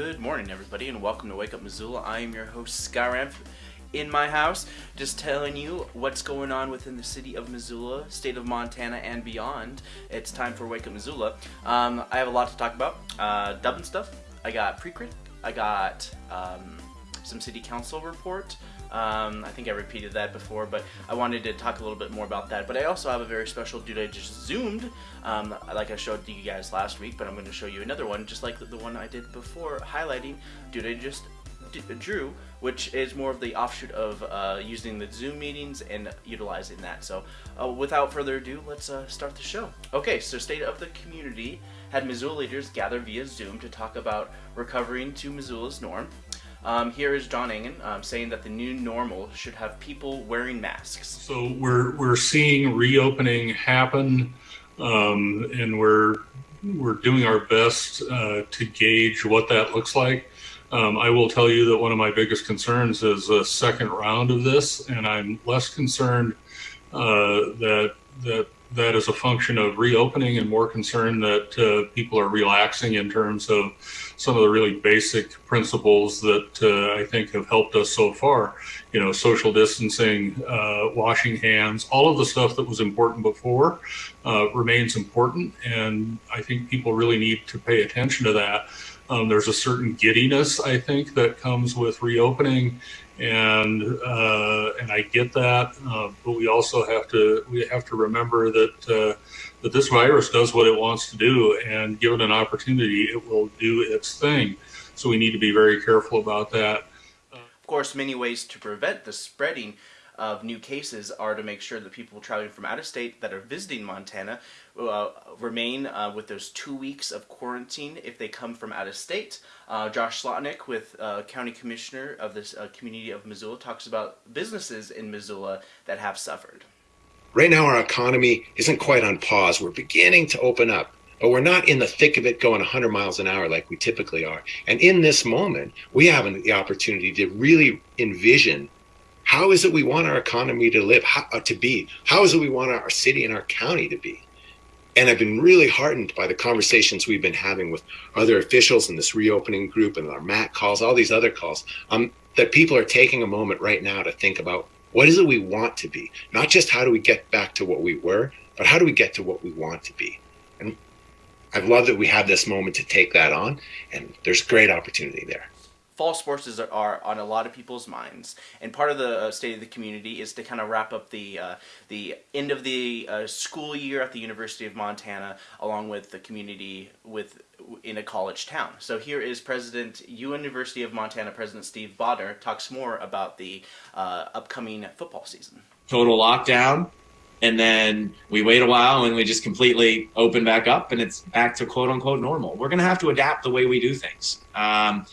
Good morning, everybody, and welcome to Wake Up Missoula. I am your host, Skyramp, in my house, just telling you what's going on within the city of Missoula, state of Montana, and beyond. It's time for Wake Up Missoula. Um, I have a lot to talk about. Uh, Dublin stuff. I got pre-crit. I got um, some city council report. Um, I think I repeated that before, but I wanted to talk a little bit more about that. But I also have a very special dude I just zoomed, um, like I showed you guys last week, but I'm going to show you another one, just like the, one I did before, highlighting dude I just drew, which is more of the offshoot of uh, using the Zoom meetings and utilizing that. So uh, without further ado, let's uh, start the show. Okay, so State of the Community had Missoula leaders gather via Zoom to talk about recovering to Missoula's norm. Um, here is John Engen um, saying that the new normal should have people wearing masks. So we're we're seeing reopening happen, um, and we're we're doing our best uh, to gauge what that looks like. Um, I will tell you that one of my biggest concerns is a second round of this, and I'm less concerned uh, that that that is a function of reopening and more concerned that uh, people are relaxing in terms of some of the really basic principles that uh, I think have helped us so far. You know, social distancing, uh, washing hands, all of the stuff that was important before uh, remains important. And I think people really need to pay attention to that. Um, there's a certain giddiness, I think, that comes with reopening and uh, and I get that, uh, but we also have to we have to remember that uh, that this virus does what it wants to do, and given an opportunity, it will do its thing. So we need to be very careful about that. Of course, many ways to prevent the spreading of new cases are to make sure that people traveling from out of state that are visiting Montana uh, remain uh, with those two weeks of quarantine if they come from out of state. Uh, Josh Slotnick, with uh, County Commissioner of this uh, community of Missoula, talks about businesses in Missoula that have suffered. Right now, our economy isn't quite on pause. We're beginning to open up but we're not in the thick of it going 100 miles an hour like we typically are. And in this moment, we have the opportunity to really envision how is it we want our economy to live, how, uh, to be? How is it we want our city and our county to be? And I've been really heartened by the conversations we've been having with other officials in this reopening group and our MAC calls, all these other calls, um, that people are taking a moment right now to think about what is it we want to be? Not just how do we get back to what we were, but how do we get to what we want to be? And I've loved that we have this moment to take that on, and there's great opportunity there fall sports is, are on a lot of people's minds, and part of the uh, state of the community is to kind of wrap up the uh, the end of the uh, school year at the University of Montana, along with the community with in a college town. So here is President University of Montana President Steve Bodnar talks more about the uh, upcoming football season. Total lockdown. And then we wait a while and we just completely open back up and it's back to quote unquote normal. We're going to have to adapt the way we do things. Um,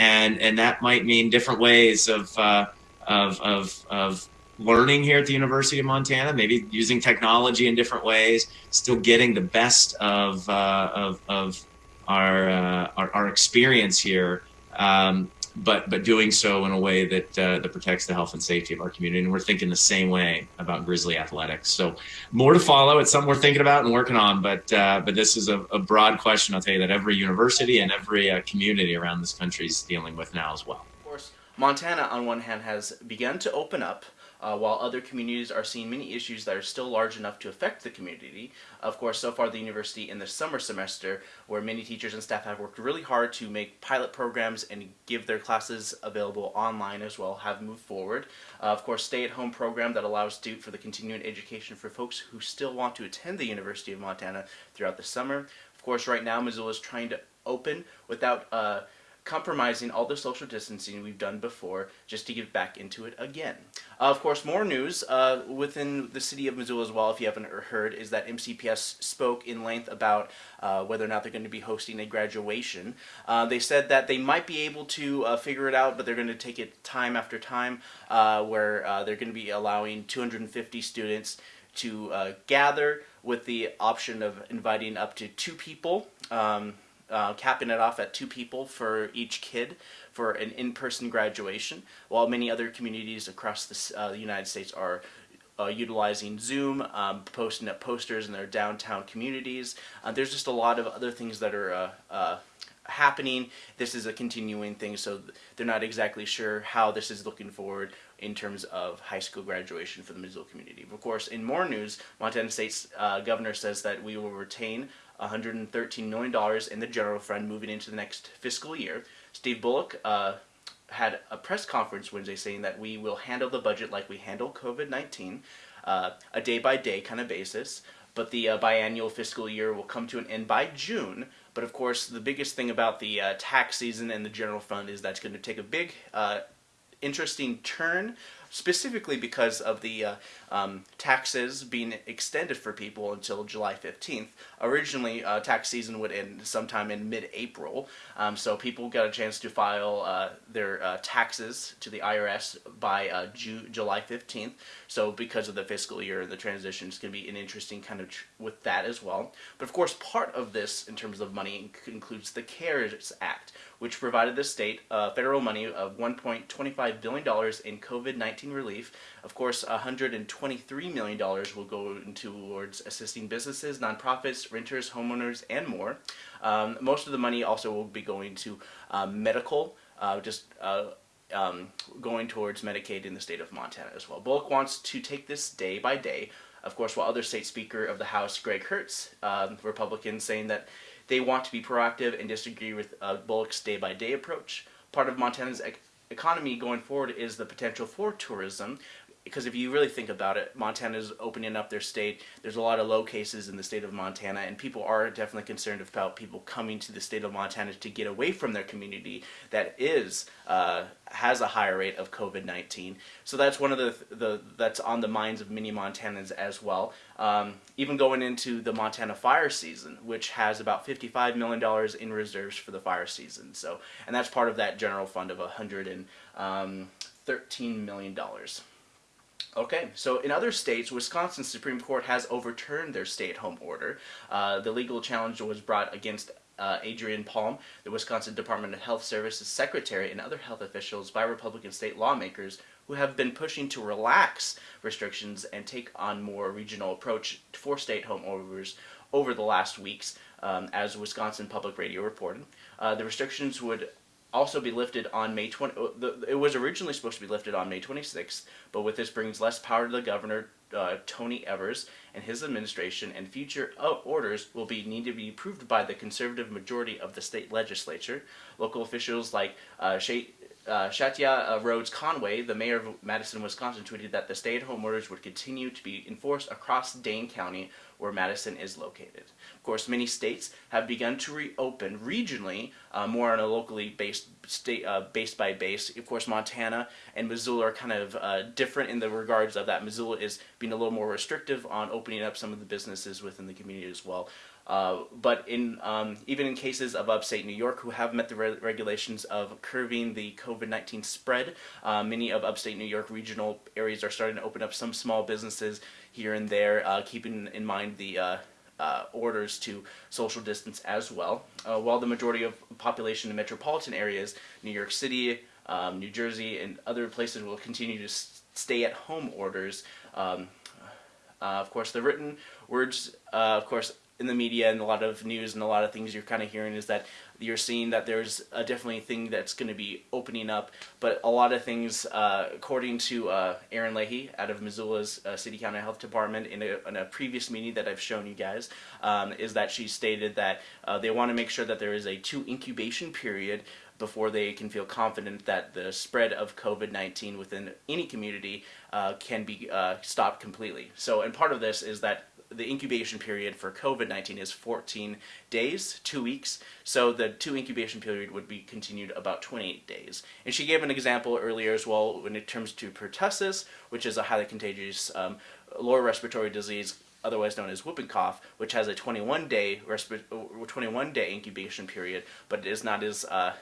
and and that might mean different ways of uh, of, of of learning here at the University of Montana, maybe using technology in different ways, still getting the best of uh, of, of our, uh, our, our experience here. Um, but but doing so in a way that uh, that protects the health and safety of our community. And we're thinking the same way about Grizzly athletics. So more to follow. It's something we're thinking about and working on. But uh, but this is a, a, broad question. I'll tell you that every university and every uh, community around this country is dealing with now as well. Of course, Montana on one hand has begun to open up uh, while other communities are seeing many issues that are still large enough to affect the community. Of course, so far the university in the summer semester, where many teachers and staff have worked really hard to make pilot programs and give their classes available online as well, have moved forward. Uh, of course, stay-at-home program that allows Duke for the continuing education for folks who still want to attend the University of Montana throughout the summer. Of course, right now Missoula is trying to open without uh, compromising all the social distancing we've done before just to get back into it again. Uh, of course, more news uh, within the city of Missoula as well, if you haven't heard, is that MCPS spoke in length about uh, whether or not they're going to be hosting a graduation. Uh, they said that they might be able to uh, figure it out, but they're going to take it time after time, uh, where they're going to be allowing 250 students to gather with the option of inviting up to two people. Um, uh, capping it off at two people for each kid for an in-person graduation, while many other communities across the, uh, the United States are uh, utilizing Zoom, um, posting up posters in their downtown communities. Uh, there's just a lot of other things that are uh, uh, happening. This is a continuing thing, so they're not exactly sure how this is looking forward in terms of high school graduation for the Missoula community. Of course, in more news, Montana State's uh, governor says that we will retain $113 million in the general fund moving into the next fiscal year. Steve Bullock uh, had a press conference Wednesday saying that we will handle the budget like we handle COVID 19, uh, a day by day kind of basis. But the uh, biannual fiscal year will come to an end by June. But of course, the biggest thing about the uh, tax season and the general fund is that's going to take a big, uh, interesting turn specifically because of the uh, um, taxes being extended for people until July 15th. Originally, uh, tax season would end sometime in mid-April, um, so people got a chance to file uh, their uh, taxes to the IRS by uh, Ju- July 15th. So because of the fiscal year the transition, it's going to be an interesting kind of with that as well. But of course, part of this in terms of money includes the CARES Act, which provided the state uh, federal money of 1.25 billion dollars in COVID-19 relief. Of course, 123 million dollars will go towards assisting businesses, nonprofits, renters, homeowners, and more. Um, most of the money also will be going to uh, medical, uh, just. Uh, um, going towards Medicaid in the state of Montana as well. Bullock wants to take this day by day. Of course, while other state speaker of the House, Greg Hertz, um, Republican, saying that they want to be proactive and disagree with uh, Bullock's day by day approach. Part of Montana's ec- economy going forward is the potential for tourism. Because if you really think about it, Montana is opening up their state. There's a lot of low cases in the state of Montana, and people are definitely concerned about people coming to the state of Montana to get away from their community that is uh, has a higher rate of COVID nineteen. So that's one of the the that's on the minds of many Montanans as well. Um, even going into the Montana fire season, which has about fifty-five million dollars in reserves for the fire season. So, and that's part of that general fund of a hundred and um, thirteen million. Okay, so in other states, Wisconsin's Supreme Court has overturned their stay-at-home order. Uh, the legal challenge was brought against uh, Andrea Palm, the Wisconsin Department of Health Services secretary, and other health officials by Republican state lawmakers who have been pushing to relax restrictions and take on more regional approach for stay-at-home orders over the last weeks, um, as Wisconsin Public Radio reported. Uh, the restrictions would also be lifted on May 20. uh, the- It was originally supposed to be lifted on May 26th, but with this brings less power to the governor, uh, Tony Evers, and his administration, and future uh, orders will be need to be approved by the conservative majority of the state legislature. Local officials like uh, Shay, uh, Shatya uh, Rhodes Conway, the mayor of Madison, Wisconsin, tweeted that the stay-at-home orders would continue to be enforced across Dane County, where Madison is located. Of course, many states have begun to reopen regionally, uh, more on a locally based state, uh, base by base. Of course, Montana and Missoula are kind of uh, different in the regards of that. Missoula is being a little more restrictive on opening up some of the businesses within the community as well. Uh, but in um, even in cases of upstate New York who have met the re- regulations of curbing the COVID nineteen spread, uh, many of upstate New York regional areas are starting to open up some small businesses here and there, uh, keeping in mind the uh, uh, orders to social distance as well. While the majority of population in metropolitan areas, New York City, um, New Jersey, and other places will continue to s- stay at home orders. Um, of course, the written words, of course, in the media and a lot of news and a lot of things you're kind of hearing is that you're seeing that there's a definitely thing that's going to be opening up, but a lot of things, uh, according to uh, Aaron Leahy out of Missoula's uh, City County Health Department in a, in a previous meeting that I've shown you guys, um, is that she stated that uh, they want to make sure that there is a two incubation period before they can feel confident that the spread of COVID 19 within any community uh, can be uh, stopped completely. So, and part of this is that the incubation period for COVID 19 is 14 days, two weeks. So, the two incubation period would be continued about 28 days. And she gave an example earlier as well when it comes to pertussis, which is a highly contagious um, lower respiratory disease otherwise known as whooping cough, which has a 21 day uh, 21 day incubation period, but it is not as uh,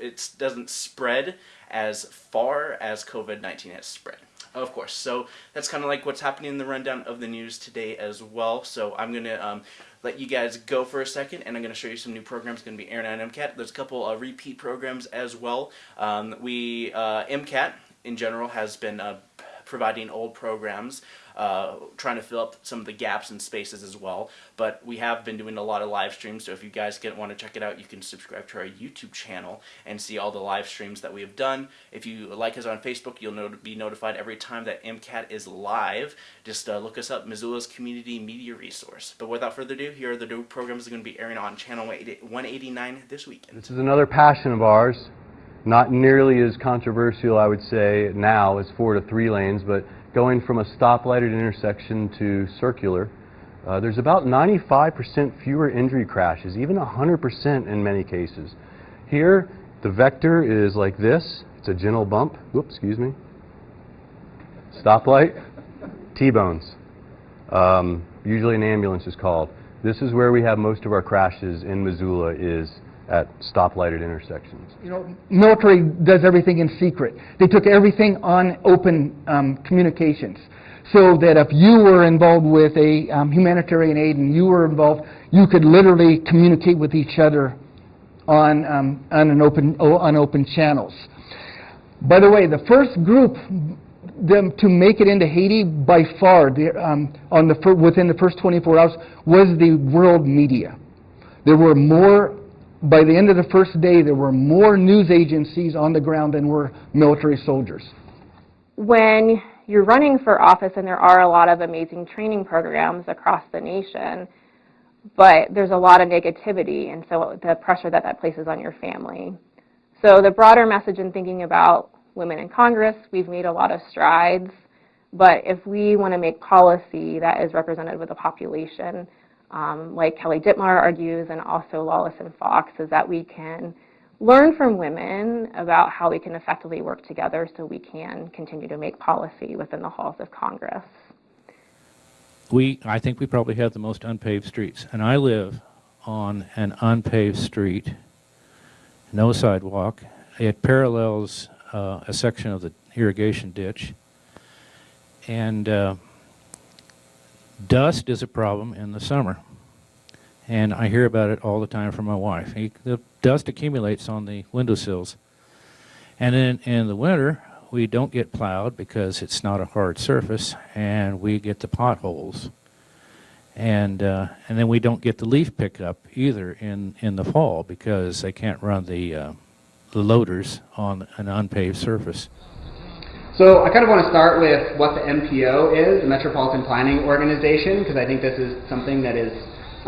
it doesn't spread as far as COVID 19 has spread. Of course, so that's kind of like what's happening in the rundown of the news today as well. So I'm gonna um, let you guys go for a second, and I'm gonna show you some new programs. Going to be Aaron and MCAT. There's a couple uh, repeat programs as well. Um, we uh, MCAT in general has been uh, providing old programs, uh, trying to fill up some of the gaps and spaces as well. But we have been doing a lot of live streams, so if you guys get, want to check it out, you can subscribe to our YouTube channel and see all the live streams that we have done. If you like us on Facebook, you'll not- be notified every time that MCAT is live. Just uh, look us up, Missoula's Community Media Resource. But without further ado, here are the new programs that are going to be airing on Channel 189 this weekend. This is another passion of ours. Not nearly as controversial, I would say, now as four to three lanes, but going from a stoplighted intersection to circular, uh, there's about 95% fewer injury crashes, even 100% in many cases. Here, the vector is like this. It's a gentle bump. Whoops, excuse me. Stoplight, T-bones. Um, usually an ambulance is called. This is where we have most of our crashes in Missoula is at stoplighted intersections. You know, military does everything in secret. They took everything on open um, communications. So that if you were involved with a um, humanitarian aid and you were involved, you could literally communicate with each other on, um, on, an open, on open channels. By the way, the first group them to make it into Haiti by far the, um, on the within the first 24 hours was the world media. There were more, by the end of the first day, there were more news agencies on the ground than were military soldiers. when you're running for office and there are a lot of amazing training programs across the nation, but there's a lot of negativity and so the pressure that that places on your family. So the broader message in thinking about women in Congress, we've made a lot of strides, but if we want to make policy that is representative of the population, um, like Kelly Dittmar argues and also Lawless and Fox, is that we can learn from women about how we can effectively work together so we can continue to make policy within the halls of Congress. we I think we probably have the most unpaved streets, and I live on an unpaved street, no sidewalk. It parallels uh, a section of the irrigation ditch, and uh, dust is a problem in the summer. And I hear about it all the time from my wife. He, the dust accumulates on the windowsills, and then in the winter we don't get plowed because it's not a hard surface, and we get the potholes. And uh, and then we don't get the leaf pickup either in, in the fall because they can't run the uh, the loaders on an unpaved surface. So I kind of want to start with what the MPO is, the Metropolitan Planning Organization, because I think this is something that is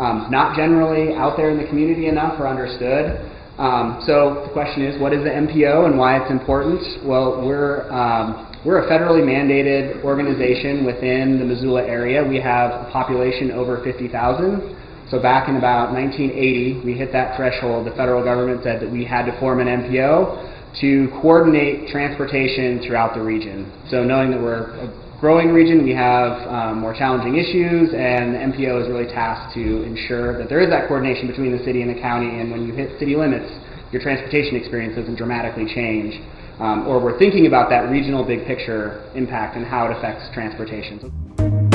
um, not generally out there in the community enough or understood. Um, so the question is, what is the MPO and why it's important? Well, we're um, we're a federally mandated organization within the Missoula area. We have a population over 50,000. So back in about 1980, we hit that threshold. The federal government said that we had to form an MPO to coordinate transportation throughout the region. So knowing that we're a growing region, we have um, more challenging issues, and the MPO is really tasked to ensure that there is that coordination between the city and the county, and when you hit city limits, your transportation experience doesn't dramatically change. Um, or we're thinking about that regional big picture impact and how it affects transportation.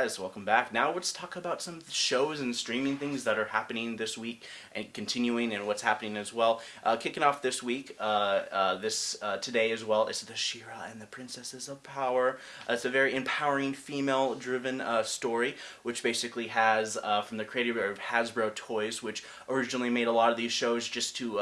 Guys, welcome back. Now let's talk about some shows and streaming things that are happening this week and continuing and what's happening as well. Uh, kicking off this week, uh, uh, this uh, today as well, is the She-Ra and the Princesses of Power. Uh, it's a very empowering female-driven uh, story, which basically has from the creator of Hasbro Toys, which originally made a lot of these shows just to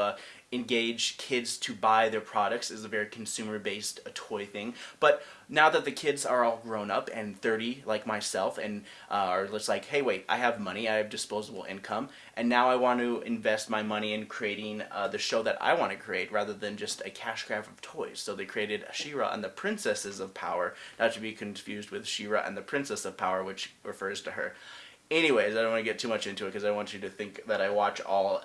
engage kids to buy their products is a very consumer based uh, toy thing. But now that the kids are all grown up and 30 like myself and uh, are just like hey wait i have money i have disposable income and now i want to invest my money in creating uh, the show that i want to create rather than just a cash grab of toys. So they created She-Ra and the princesses of power not to be confused with She-Ra and the princess of power which refers to her. Anyways i don't want to get too much into it because i want you to think that i watch all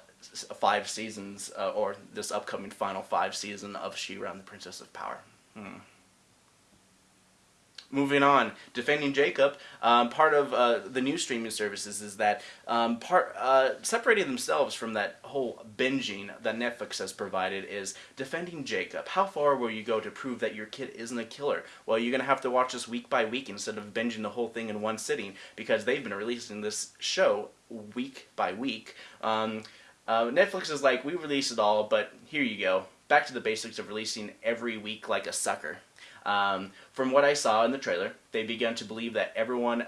five seasons uh, or this upcoming final five season of She-Ra and the Princess of Power. Hmm. moving on, defending Jacob. Um, part of uh, the new streaming services is that um, part uh, separating themselves from that whole binging that Netflix has provided is defending Jacob. How far will you go to prove that your kid isn't a killer? Well, you're gonna have to watch this week by week instead of binging the whole thing in one sitting because they've been releasing this show week by week. Um, uh, Netflix is like, we release it all, but here you go. Back to the basics of releasing every week like a sucker. Um, from what I saw in the trailer, they began to believe that everyone,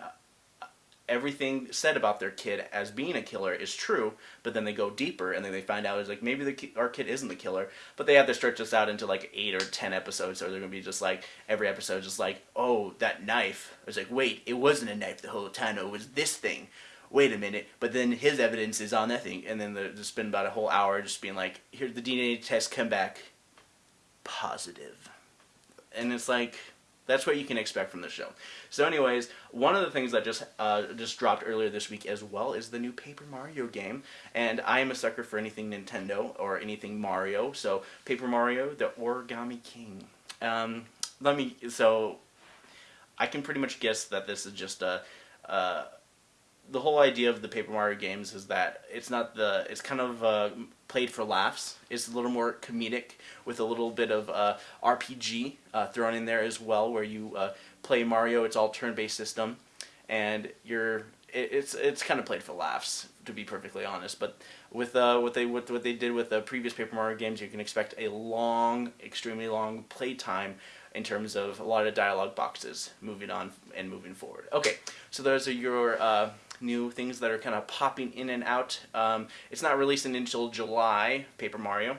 everything said about their kid as being a killer is true, but then they go deeper and then they find out it's like maybe the our kid isn't the killer, but they have to stretch this out into like eight or ten episodes, or they're gonna be just like every episode just like oh that knife. It's like wait it wasn't a knife the whole time, it was this thing. Wait a minute, but then his evidence is on that thing, and then they just spend about a whole hour just being like, here the DNA test come back positive. and it's like that's what you can expect from the show. So, anyways, one of the things that just uh, just dropped earlier this week as well is the new Paper Mario game, and I am a sucker for anything Nintendo or anything Mario. So, Paper Mario: The Origami King. Um, let me. So, I can pretty much guess that this is just a. Uh, the whole idea of the Paper Mario games is that it's not the it's kind of uh, played for laughs. It's a little more comedic with a little bit of uh, RPG uh, thrown in there as well, where you uh, play Mario. It's all turn-based system, and you're it, it's it's kind of played for laughs to be perfectly honest. But with uh, what they with what they did with the previous Paper Mario games, you can expect a long, extremely long play time in terms of a lot of dialogue boxes moving on and moving forward. Okay, so those are your uh, new things that are kind of popping in and out. Um, it's not releasing until July, Paper Mario,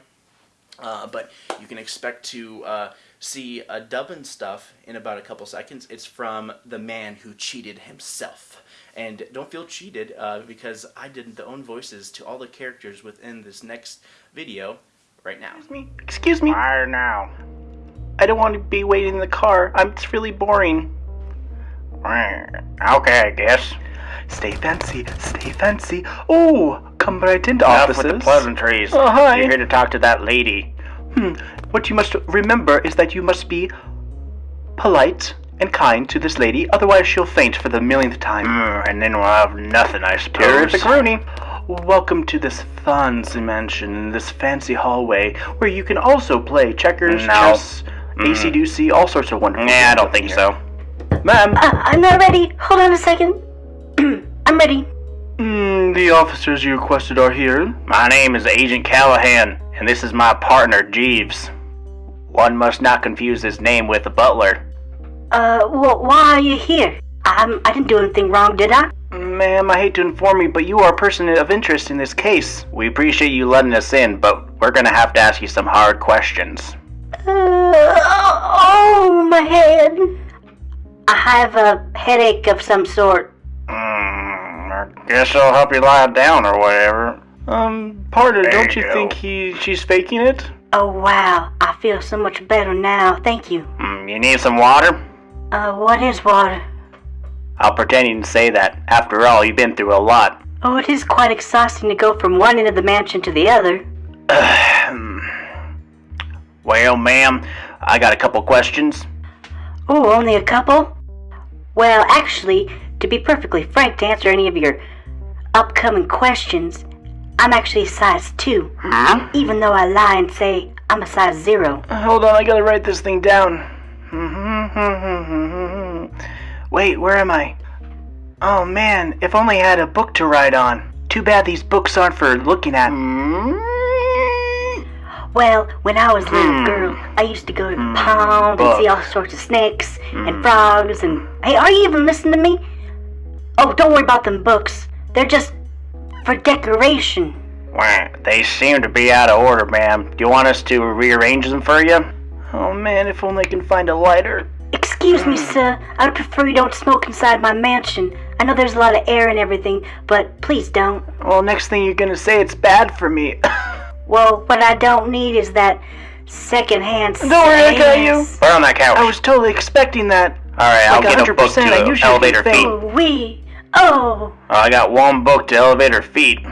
uh, but you can expect to uh, see a dub and stuff in about a couple seconds. It's from the man who cheated himself. And don't feel cheated uh, because I did the own voices to all the characters within this next video right now. Excuse me. Excuse me. Fire now. I don't want to be waiting in the car. I'm, it's really boring. Okay, I guess. Stay fancy, stay fancy. Oh, come right into Enough offices. with the pleasantries. Oh, hi. You're here to talk to that lady. Hmm. What you must remember is that you must be polite and kind to this lady, otherwise she'll faint for the millionth time. Mm, and then we'll have nothing, I suppose. Terrific Rooney. Welcome to this fancy mansion in this fancy hallway where you can also play checkers, No. chess, Mm. AC/DC, all sorts of wonderful Nah, I don't think here. so. Ma'am, Uh, I'm not ready. Hold on a second. I'm ready. mm, the officers you requested are here. My name is Agent Callahan, and this is my partner, Jeeves. One must not confuse his name with the butler. Uh, well, why are you here? Um, I didn't do anything wrong, did I? Ma'am, I hate to inform you, but you are a person of interest in this case. We appreciate you letting us in, but we're gonna have to ask you some hard questions. Uh, oh, my head. I have a headache of some sort. Hmm, I guess I'll help you lie down or whatever. Um, partner, There don't you you go. think he she's faking it? Oh, wow. I feel so much better now. Thank you. Hmm, you need some water? Uh, what is water? I'll pretend you didn't say that. After all, you've been through a lot. Oh, it is quite exhausting to go from one end of the mansion to the other. Well, ma'am, I got a couple questions. Oh, only a couple? Well, actually, to be perfectly frank, to answer any of your upcoming questions, I'm actually a size 2. Huh? Even though I lie and say I'm a size 0. Uh, Hold on, I gotta write this thing down. Wait, where am I? Oh man, if only I had a book to write on. Too bad these books aren't for looking at. Well, when I was a little Hmm. girl, I used to go to the pond and see all sorts of snakes Hmm. and frogs and. Hey, are you even listening to me? Oh, don't worry about them books. They're just for decoration. Well, they seem to be out of order, ma'am. Do you want us to rearrange them for you? Oh man, if only I can find a lighter. Excuse me, sir. I would prefer you don't smoke inside my mansion. I know there's a lot of air and everything, but please don't. Well, next thing you're gonna say it's bad for me. Well, what I don't need is that secondhand smoke. Don't worry, I got you. sex. Put on that couch. I was totally expecting that. All right, I'll get a book 100%, I to usually elevator feet. Oh, we. Oh, I got one book to elevate her feet.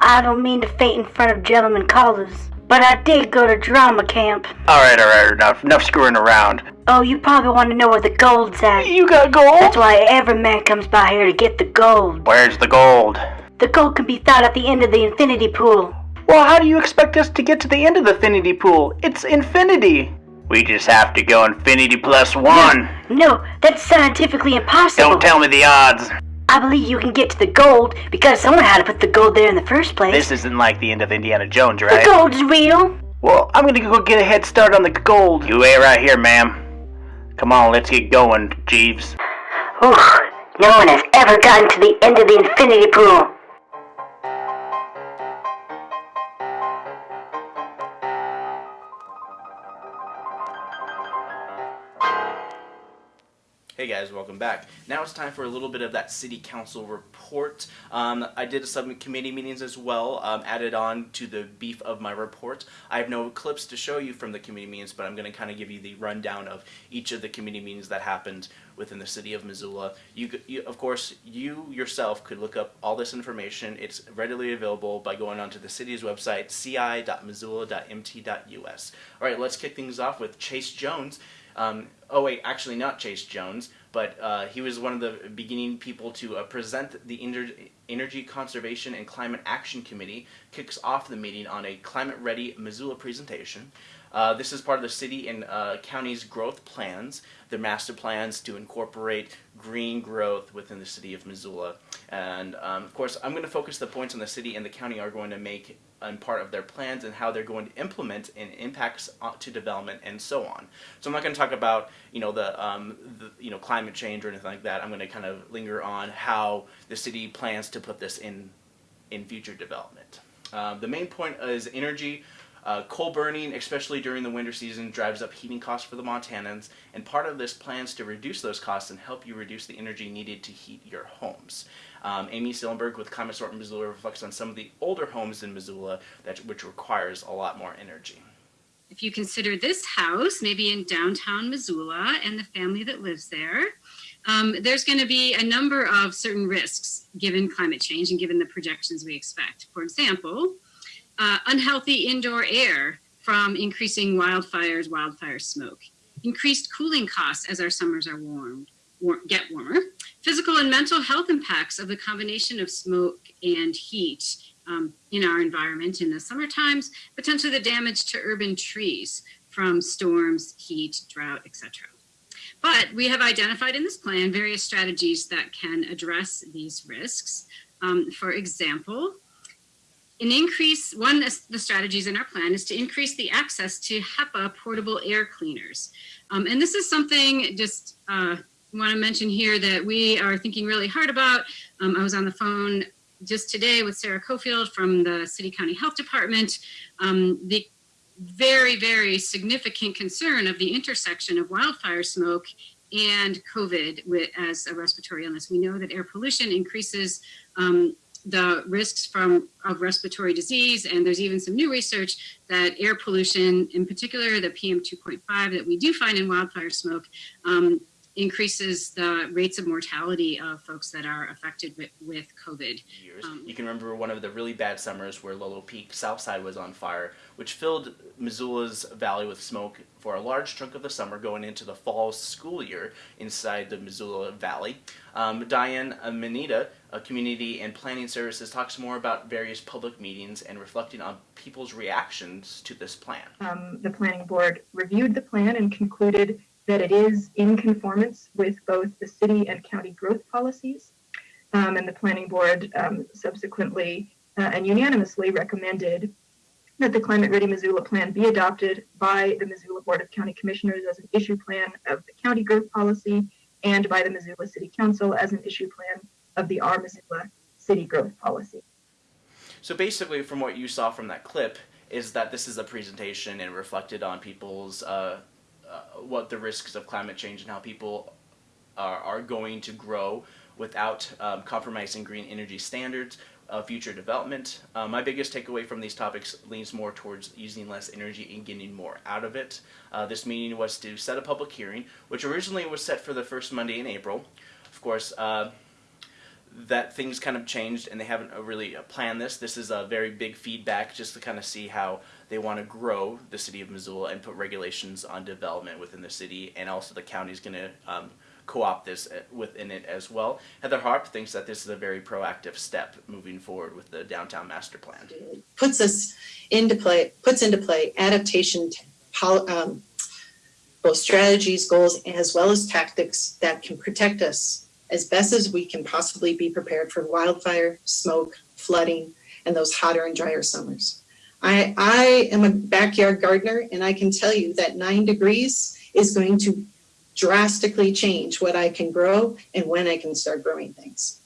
I don't mean to faint in front of gentlemen callers, but I did go to drama camp. All right, all right, enough, enough screwing around. Oh, you probably want to know where the gold's at. You got gold? That's why every man comes by here to get the gold. Where's the gold? The gold can be found at the end of the infinity pool. Well, how do you expect us to get to the end of the infinity pool? It's infinity. We just have to go infinity plus one. No, No, that's scientifically impossible. Don't tell me the odds. I believe you can get to the gold because someone had to put the gold there in the first place. This isn't like the end of Indiana Jones, right? the gold's real. Well, I'm gonna go get a head start on the gold. You wait right here, ma'am. Come on, let's get going, Jeeves. Ooh, no one has ever gotten to the end of the infinity pool. Welcome back. Now it's time for a little bit of that city council report. Um, I did some committee meetings as well, um, added on to the beef of my report. I have no clips to show you from the committee meetings, but I'm going to kind of give you the rundown of each of the committee meetings that happened within the city of Missoula. You, you, of course, you yourself could look up all this information. It's readily available by going onto the city's website, ci.missoula.mt.us. All right, let's kick things off with Chase Jones. Um, oh wait, actually not Chase Jones, but uh, he was one of the beginning people to uh, present the Ener- Energy Conservation and Climate Action Committee. Kicks off the meeting on a climate-ready Missoula presentation. Uh, this is part of the city and uh, county's growth plans, their master plans to incorporate green growth within the city of Missoula. And um, of course, I'm going to focus the points on the city and the county are going to make and part of their plans and how they're going to implement and impacts uh, to development and so on. So I'm not going to talk about you know the, um, the you know climate change or anything like that. I'm going to kind of linger on how the city plans to put this in in future development. Um, the main point is energy. Uh, coal burning, especially during the winter season, drives up heating costs for the Montanans, and part of this plans to reduce those costs and help you reduce the energy needed to heat your homes. Um, Amy Cilimburg with Climate Smart Missoula reflects on some of the older homes in Missoula that which requires a lot more energy. If you consider this house, maybe in downtown Missoula, and the family that lives there, um, there's going to be a number of certain risks given climate change and given the projections we expect. For example, uh, unhealthy indoor air from increasing wildfires, wildfire smoke, increased cooling costs as our summers are warm, war- get warmer, physical and mental health impacts of the combination of smoke and heat um, in our environment in the summer times, potentially the damage to urban trees from storms, heat, drought, etc. But we have identified in this plan various strategies that can address these risks. Um, for example, an increase, one of the strategies in our plan is to increase the access to HEPA portable air cleaners. Um, and this is something just uh, want to mention here that we are thinking really hard about. Um, I was on the phone just today with Sarah Coefield from the City County Health Department. Um, the very, very significant concern of the intersection of wildfire smoke and COVID with, as a respiratory illness. We know that air pollution increases um, the risks from of respiratory disease, and there's even some new research that air pollution, in particular the PM 2.5 that we do find in wildfire smoke, um, increases the rates of mortality of folks that are affected with, with COVID. Years. you can remember one of the really bad summers where Lolo Peak Southside was on fire, which filled Missoula's valley with smoke for a large chunk of the summer going into the fall school year inside the Missoula Valley. Um, Diane Manita, a community and planning services, talks more about various public meetings and reflecting on people's reactions to this plan. Um, the planning board reviewed the plan and concluded that it is in conformance with both the city and county growth policies. Um, and the planning board um, subsequently uh, and unanimously recommended that the Climate Ready Missoula Plan be adopted by the Missoula Board of County Commissioners as an issue plan of the county growth policy and by the Missoula City Council as an issue plan of the Our Missoula City Growth Policy. So basically, from what you saw from that clip, is that this is a presentation and reflected on people's uh, uh, what the risks of climate change and how people are, are going to grow without um, compromising green energy standards, uh, future development. Uh, my biggest takeaway from these topics leans more towards using less energy and getting more out of it. Uh, this meeting was to set a public hearing, which originally was set for the first Monday in April. Of course, uh, that things kind of changed and they haven't really planned this. This is a very big feedback just to kind of see how they want to grow the city of Missoula and put regulations on development within the city, and also the county is going to um, co-opt this uh, within it as well. Heather Harp thinks that this is a very proactive step moving forward with the downtown master plan. puts us into play, puts into play adaptation, um, both strategies, goals, as well as tactics that can protect us as best as we can possibly be prepared for wildfire, smoke, flooding, and those hotter and drier summers. I, I am a backyard gardener, and I can tell you that nine degrees is going to drastically change what I can grow and when I can start growing things.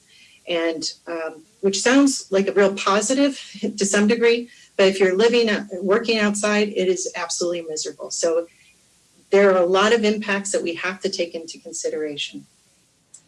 And um, which sounds like a real positive to some degree, but if you're living, working outside, it is absolutely miserable. So there are a lot of impacts that we have to take into consideration.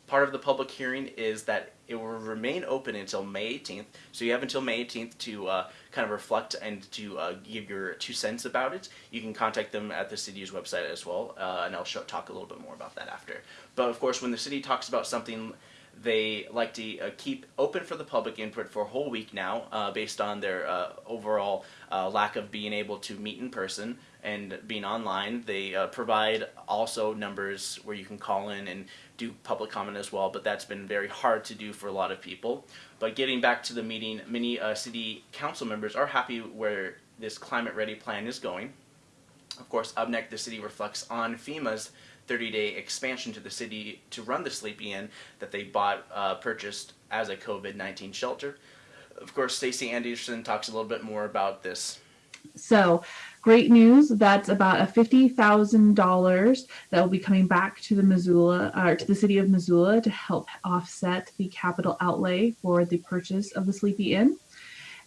Part of the public hearing is that it will remain open until May 18th. So you have until May 18th to uh, kind of reflect and to uh, give your two cents about it. You can contact them at the city's website as well, uh, and I'll show, talk a little bit more about that after. But of course, when the city talks about something, they like to uh, keep open for the public input for a whole week now, uh, based on their uh, overall uh, lack of being able to meet in person and being online. They uh, provide also numbers where you can call in and do public comment as well, but that's been very hard to do for a lot of people. But getting back to the meeting, many uh, city council members are happy where this climate ready plan is going. Of course, UBNEC, the city reflects on FEMA's 30-day expansion to the city to run the Sleepy Inn that they bought, uh, purchased as a COVID-19 shelter. Of course, Stacey Anderson talks a little bit more about this. So, great news. That's about a fifty thousand dollars that will be coming back to the Missoula or to the city of Missoula to help offset the capital outlay for the purchase of the Sleepy Inn.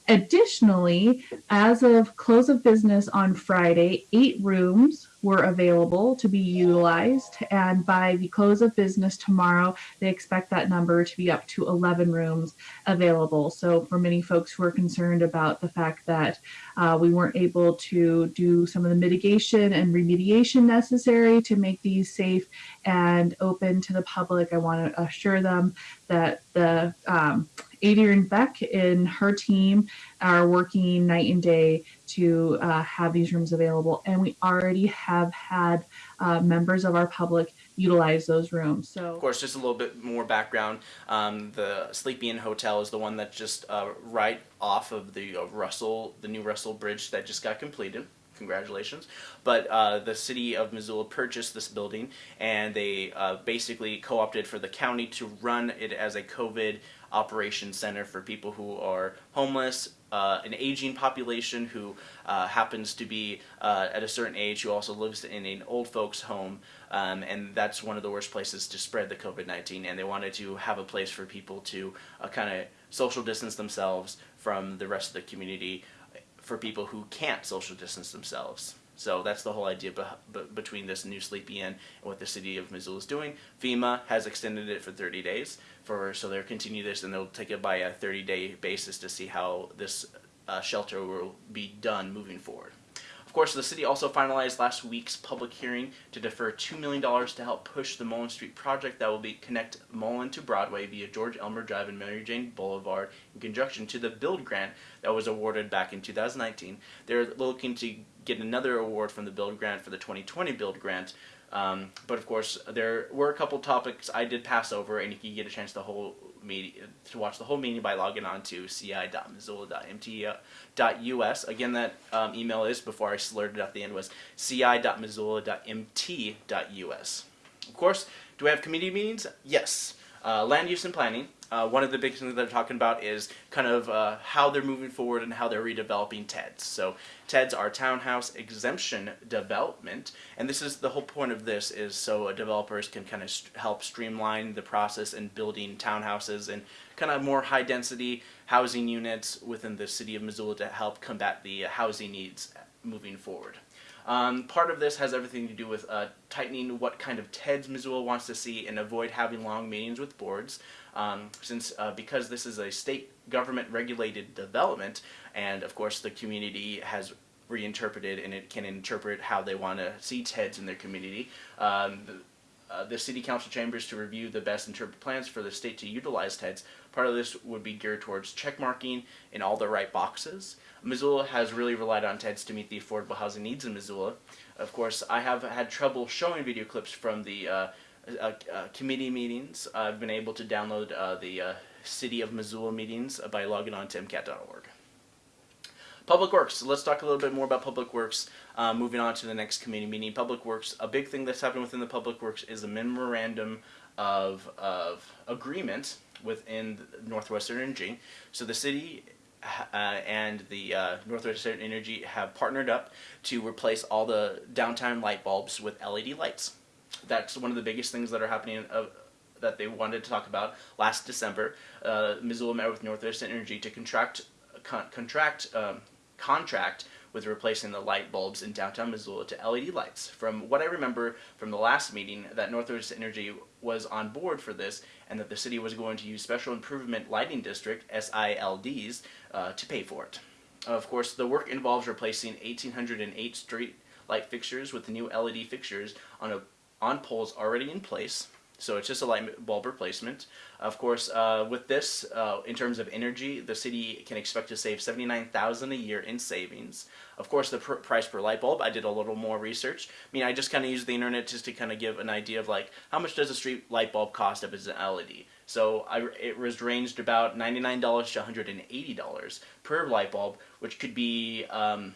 Additionally, as of close of business on Friday, eight rooms were available to be utilized. And by the close of business tomorrow, they expect that number to be up to 11 rooms available. So, for many folks who are concerned about the fact that uh, we weren't able to do some of the mitigation and remediation necessary to make these safe and open to the public, I want to assure them that the um, Adriane Beck and her team are working night and day to uh, have these rooms available. And we already have had uh, members of our public utilize those rooms. So, Of course, just a little bit more background. Um, the Sleepy Inn Hotel is the one that's just uh, right off of the uh, Russell, the new Russell Bridge that just got completed. Congratulations. But uh, the city of Missoula purchased this building and they uh, basically co opted for the county to run it as a COVID operation center for people who are homeless, uh, an aging population who uh, happens to be uh, at a certain age who also lives in an old folks home um, and that's one of the worst places to spread the COVID-19 and they wanted to have a place for people to uh, kind of social distance themselves from the rest of the community for people who can't social distance themselves. So that's the whole idea be- be- between this new Sleepy Inn and what the city of Missoula is doing. FEMA has extended it for 30 days, for so they'll continue this and they'll take it by a 30-day basis to see how this uh, shelter will be done moving forward. Of course, the city also finalized last week's public hearing to defer $2 million to help push the Mullan Street project that will be connect Mullan to Broadway via George Elmer Drive and Mary Jane Boulevard in conjunction to the build grant that was awarded back in 2019. They're looking to get another award from the build grant for the 2020 build grant. Um, but of course, there were a couple topics I did pass over, and you can get a chance to whole media, to watch the whole meeting by logging on to ci.missoula.mt.us. Again, that um, email is before I slurred it at the end was ci.missoula.mt.us. Of course, do we have committee meetings? Yes. Uh, land use and planning. Uh, one of the big things that they're talking about is kind of uh, how they're moving forward and how they're redeveloping TEDs. So TEDs are townhouse exemption development, and this is the whole point of this is so developers can kind of st- help streamline the process in building townhouses and kind of more high density housing units within the city of Missoula to help combat the housing needs moving forward. Um, part of this has everything to do with uh, tightening what kind of TEDs Missoula wants to see and avoid having long meetings with boards. Um, since uh, because this is a state government regulated development, and of course the community has reinterpreted and it can interpret how they want to see TEDs in their community. Um, uh, the city council chambers to review the best interpreted plans for the state to utilize TEDS. Part of this would be geared towards checkmarking in all the right boxes. Missoula has really relied on TEDS to meet the affordable housing needs in Missoula. Of course, I have had trouble showing video clips from the uh, uh, uh, committee meetings. I've been able to download uh, the City of Missoula meetings by logging on to MCAT.org. Public Works. Let's talk a little bit more about Public Works. Uh, moving on to the next committee meeting. Public Works. A big thing that's happened within the Public Works is a memorandum of of agreement within Northwestern Energy. So the city uh, and the uh, Northwestern Energy have partnered up to replace all the downtown light bulbs with LED lights. That's one of the biggest things that are happening. Uh, that they wanted to talk about last December. Uh, Missoula met with Northwestern Energy to contract con contract um, contract with replacing the light bulbs in downtown Missoula to LED lights. From what I remember from the last meeting, that Northwest Energy was on board for this and that the city was going to use Special Improvement Lighting District, SILDs, uh, to pay for it. Of course, the work involves replacing 1,808 street light fixtures with new LED fixtures on, a, on poles already in place. So it's just a light bulb replacement. Of course, uh, with this, uh, in terms of energy, the city can expect to save 79000 a year in savings. Of course, the pr price per light bulb, I did a little more research. I mean, I just kind of used the internet just to kind of give an idea of like, how much does a street light bulb cost if it's an LED? So I, it was ranged about $99 to $180 per light bulb, which could be, um,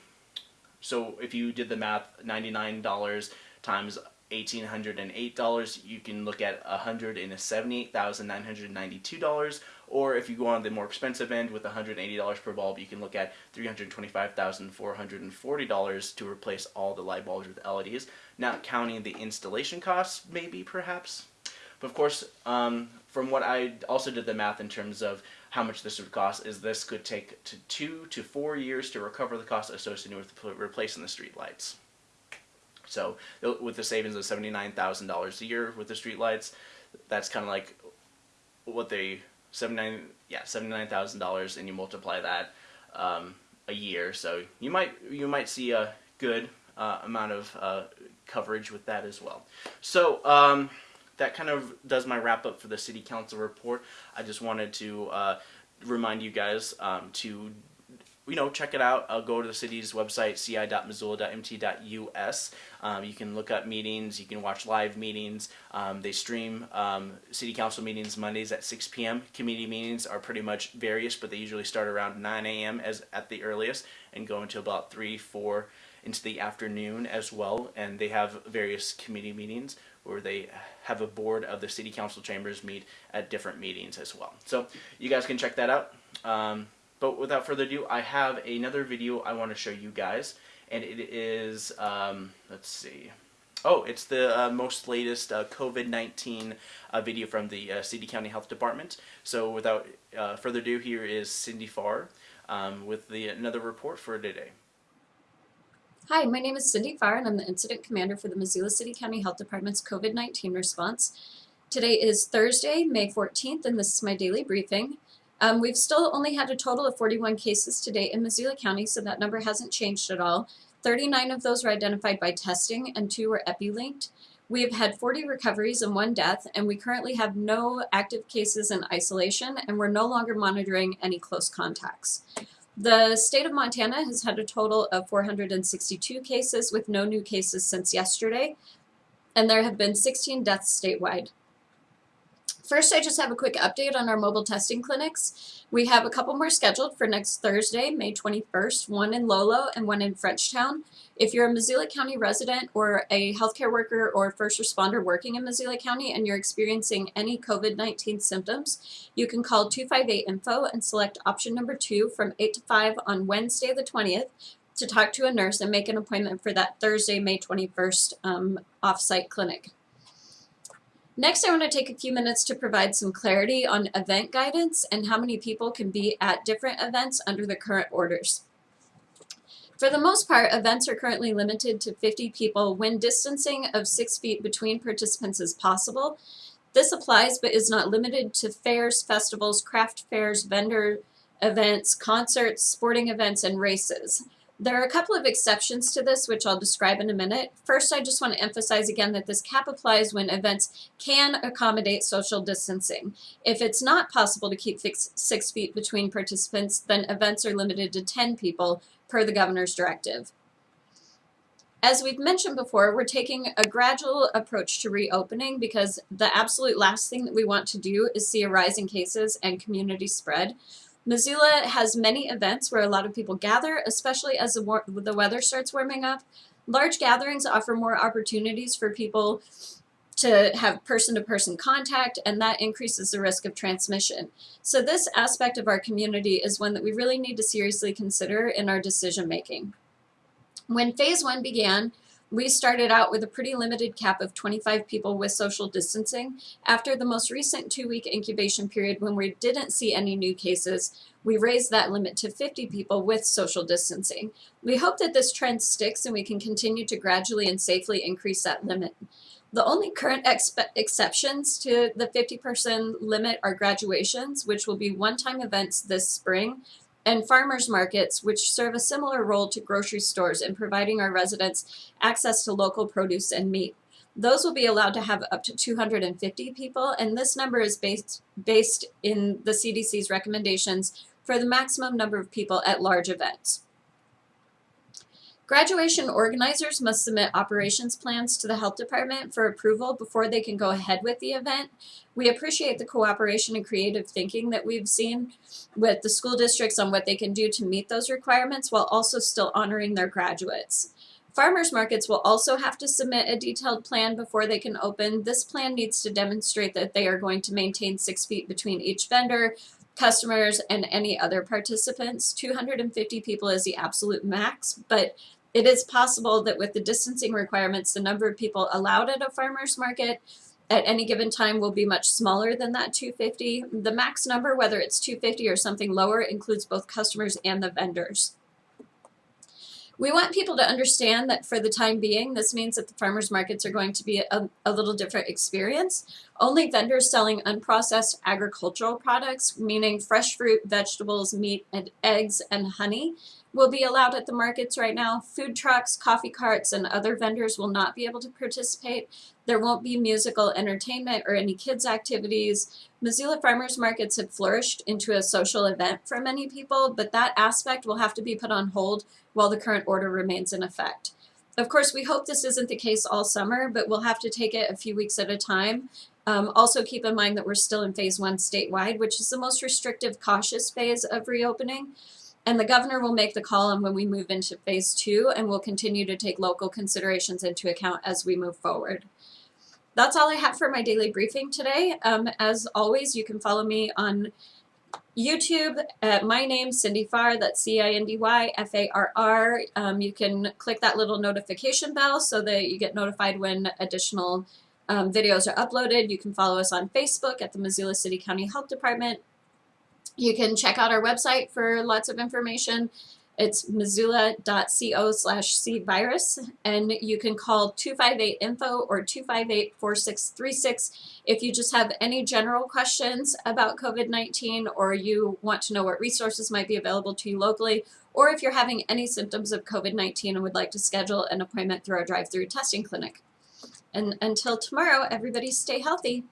so if you did the math, $99 times $1,808. You can look at $178,992. Or if you go on the more expensive end with $180 per bulb, you can look at $325,440 to replace all the light bulbs with LEDs, not counting the installation costs, maybe, perhaps. But of course, um, from what I also did the math in terms of how much this would cost, is this could take to two to four years to recover the cost associated with replacing the street lights. So with the savings of $79,000 a year with the streetlights, that's kind of like what they, 79, yeah, $79,000 and you multiply that um, a year. So you might, you might see a good uh, amount of uh, coverage with that as well. So um, that kind of does my wrap up for the City Council report. I just wanted to uh, remind you guys um, to you know, check it out. I'll go to the city's website, ci.missoula.mt.us. Um, you can look up meetings. You can watch live meetings. Um, they stream um, city council meetings Mondays at 6 p.m. Committee meetings are pretty much various, but they usually start around 9 a.m. as at the earliest and go until about 3, 4 into the afternoon as well. And they have various committee meetings where they have a board of the city council chambers meet at different meetings as well. So you guys can check that out. But without further ado, I have another video I want to show you guys, and it is, um, let's see, oh, it's the uh, most latest uh, COVID-19 uh, video from the uh, City County Health Department. So without uh, further ado, here is Cindy Farr um, with the another report for today. Hi, my name is Cindy Farr, and I'm the Incident Commander for the Missoula City County Health Department's COVID-19 response. Today is Thursday, May 14th, and this is my daily briefing. Um, we've still only had a total of 41 cases to date in Missoula County, so that number hasn't changed at all. 39 of those were identified by testing and two were epi-linked. We have had 40 recoveries and one death, and we currently have no active cases in isolation, and we're no longer monitoring any close contacts. The state of Montana has had a total of 462 cases with no new cases since yesterday, and there have been 16 deaths statewide. First, I just have a quick update on our mobile testing clinics. We have a couple more scheduled for next Thursday, May 21st, one in Lolo and one in Frenchtown. If you're a Missoula County resident or a healthcare worker or first responder working in Missoula County and you're experiencing any COVID-19 symptoms, you can call 258-INFO and select option number two from 8 to 5 on Wednesday the 20th to talk to a nurse and make an appointment for that Thursday, May 21st um, off-site clinic. Next, I want to take a few minutes to provide some clarity on event guidance and how many people can be at different events under the current orders. For the most part, events are currently limited to 50 people when distancing of 6 feet between participants is possible. This applies but is not limited to fairs, festivals, craft fairs, vendor events, concerts, sporting events, and races. There are a couple of exceptions to this, which I'll describe in a minute. First, I just want to emphasize again that this cap applies when events can accommodate social distancing. If it's not possible to keep six, feet between participants, then events are limited to 10 people per the governor's directive. As we've mentioned before, we're taking a gradual approach to reopening because the absolute last thing that we want to do is see a rise in cases and community spread. Missoula has many events where a lot of people gather, especially as the, the weather starts warming up. Large gatherings offer more opportunities for people to have person-to-person contact and that increases the risk of transmission. So this aspect of our community is one that we really need to seriously consider in our decision making. When phase one began, we started out with a pretty limited cap of 25 people with social distancing. After the most recent two-week incubation period when we didn't see any new cases, we raised that limit to 50 people with social distancing. We hope that this trend sticks and we can continue to gradually and safely increase that limit. The only current exceptions to the 50 person limit are graduations, which will be one-time events this spring, and farmers markets, which serve a similar role to grocery stores in providing our residents access to local produce and meat. Those will be allowed to have up to 250 people, and this number is based, based in the CDC's recommendations for the maximum number of people at large events. Graduation organizers must submit operations plans to the health department for approval before they can go ahead with the event. We appreciate the cooperation and creative thinking that we've seen with the school districts on what they can do to meet those requirements while also still honoring their graduates. Farmers markets will also have to submit a detailed plan before they can open. This plan needs to demonstrate that they are going to maintain six feet between each vendor, customers, and any other participants. 250 people is the absolute max, but it is possible that with the distancing requirements, the number of people allowed at a farmer's market at any given time will be much smaller than that 250. The max number, whether it's 250 or something lower, includes both customers and the vendors. We want people to understand that for the time being, this means that the farmers markets are going to be a, a little different experience. Only vendors selling unprocessed agricultural products, meaning fresh fruit, vegetables, meat, and eggs, and honey, will be allowed at the markets right now. Food trucks, coffee carts, and other vendors will not be able to participate. There won't be musical entertainment or any kids activities. Missoula farmers markets have flourished into a social event for many people, but that aspect will have to be put on hold while the current order remains in effect. Of course, we hope this isn't the case all summer, but we'll have to take it a few weeks at a time. Um, also keep in mind that we're still in phase one statewide, which is the most restrictive, cautious phase of reopening. And the governor will make the call on when we move into phase two, and we'll continue to take local considerations into account as we move forward. That's all I have for my daily briefing today. Um, as always, you can follow me on YouTube at my name, Cindy Farr, that's C-I-N-D-Y-F-A-R-R. Um, you can click that little notification bell so that you get notified when additional um, videos are uploaded. You can follow us on Facebook at the Missoula City County Health Department you can check out our website for lots of information. It's missoula.co slash cvirus, and you can call 258-INFO or 258-4636 if you just have any general questions about COVID-19 or you want to know what resources might be available to you locally, or if you're having any symptoms of COVID-19 and would like to schedule an appointment through our drive-through testing clinic. And until tomorrow, everybody stay healthy.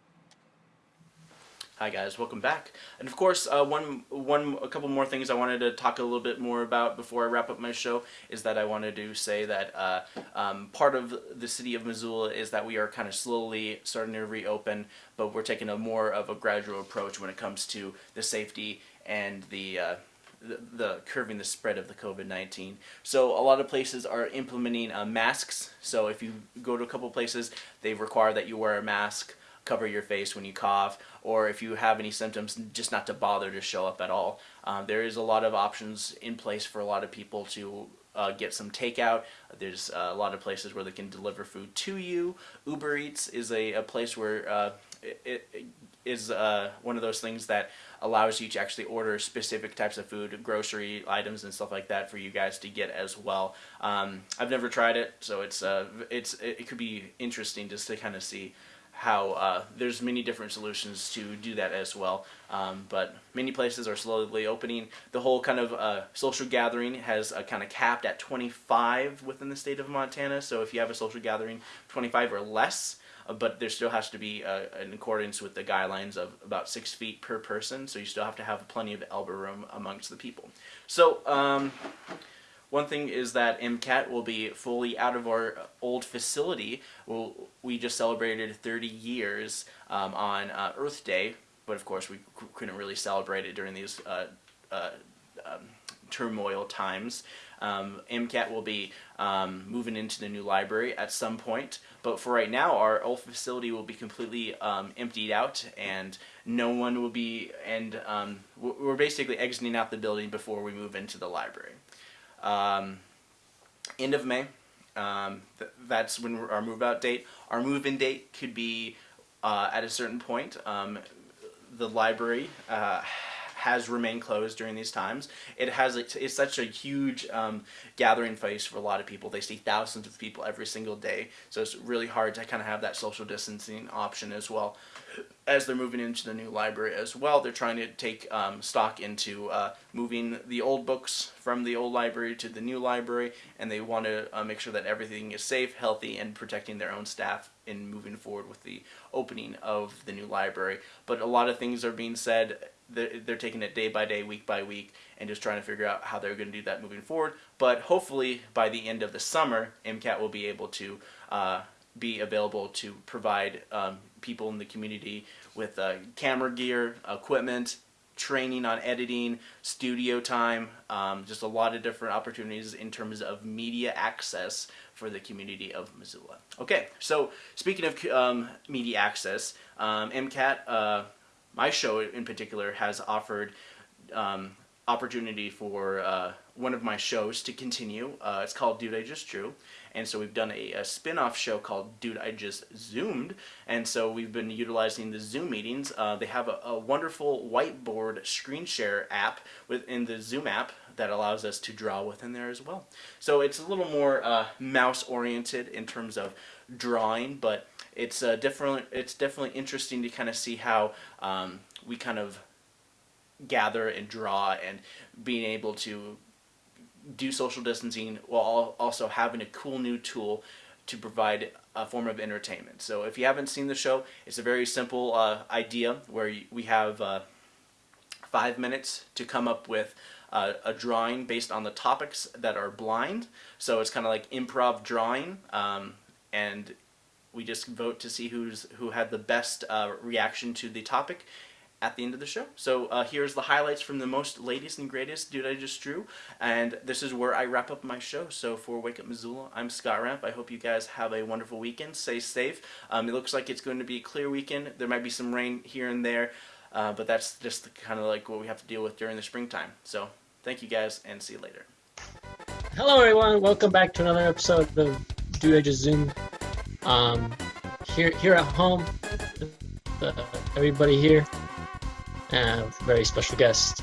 Hi guys, welcome back. And of course, uh, one, one, a couple more things I wanted to talk a little bit more about before I wrap up my show is that I wanted to say that uh, um, part of the city of Missoula is that we are kind of slowly starting to reopen, but we're taking a more of a gradual approach when it comes to the safety and the uh, the, the, curbing the spread of the COVID-19. So a lot of places are implementing uh, masks. So if you go to a couple places, they require that you wear a mask cover your face when you cough, or if you have any symptoms, just not to bother to show up at all. Um, there is a lot of options in place for a lot of people to uh, get some takeout. There's a lot of places where they can deliver food to you. Uber Eats is a, a place where uh, it, it is uh, one of those things that allows you to actually order specific types of food, grocery items and stuff like that for you guys to get as well. Um, I've never tried it, so it's uh, it's it could be interesting just to kind of see how uh, there's many different solutions to do that as well. Um, but many places are slowly opening. The whole kind of uh, social gathering has uh, kind of capped at 25 within the state of Montana. So if you have a social gathering 25 or less, uh, but there still has to be uh, in accordance with the guidelines of about six feet per person. So you still have to have plenty of elbow room amongst the people. So um, one thing is that MCAT will be fully out of our old facility. We'll, we just celebrated 30 years um, on uh, Earth Day, but of course we couldn't really celebrate it during these uh, uh, um, turmoil times. Um, MCAT will be um, moving into the new library at some point, but for right now, our old facility will be completely um, emptied out, and no one will be. And um, we're basically exiting out the building before we move into the library. Um, end of May. Um, th that's when our move out date. Our move in date could be uh, at a certain point. Um, the library uh, has remained closed during these times. It has it's such a huge um, gathering place for a lot of people. They see thousands of people every single day, so it's really hard to kind of have that social distancing option as well as they're moving into the new library as well, they're trying to take um, stock into uh, moving the old books from the old library to the new library, and they want to uh, make sure that everything is safe, healthy, and protecting their own staff in moving forward with the opening of the new library. But a lot of things are being said. They're, they're taking it day by day, week by week, and just trying to figure out how they're going to do that moving forward. But hopefully, by the end of the summer, MCAT will be able to uh, be available to provide um, people in the community with uh, camera gear, equipment, training on editing, studio time, um, just a lot of different opportunities in terms of media access for the community of Missoula. Okay, so speaking of um, media access, um, MCAT, uh, my show in particular, has offered um, opportunity for uh, one of my shows to continue. Uh, it's called Dude I Just Drew. And so we've done a, a spin-off show called Dude I Just Zoomed. And so we've been utilizing the Zoom meetings. Uh, they have a, a, wonderful whiteboard screen share app within the Zoom app that allows us to draw within there as well. So it's a little more uh, mouse oriented in terms of drawing, but it's uh, different. It's definitely interesting to kind of see how um, we kind of gather and draw and being able to do social distancing while also having a cool new tool to provide a form of entertainment. So if you haven't seen the show, it's a very simple uh, idea where we have uh, five minutes to come up with uh, a drawing based on the topics that are blind. So it's kind of like improv drawing, um, and we just vote to see who's who had the best uh, reaction to the topic, at the end of the show. So uh, here's the highlights from the most latest and greatest Dude I Just Drew, and this is where I wrap up my show. So for Wake Up Missoula, I'm Scott Ramp. I hope you guys have a wonderful weekend. Stay safe. Um, it looks like it's going to be a clear weekend. There might be some rain here and there, uh, but that's just kind of like what we have to deal with during the springtime. So thank you guys, and see you later. Hello everyone, welcome back to another episode of Dude I Just Zoom. Um, here, here at home, uh, everybody here and a very special guest,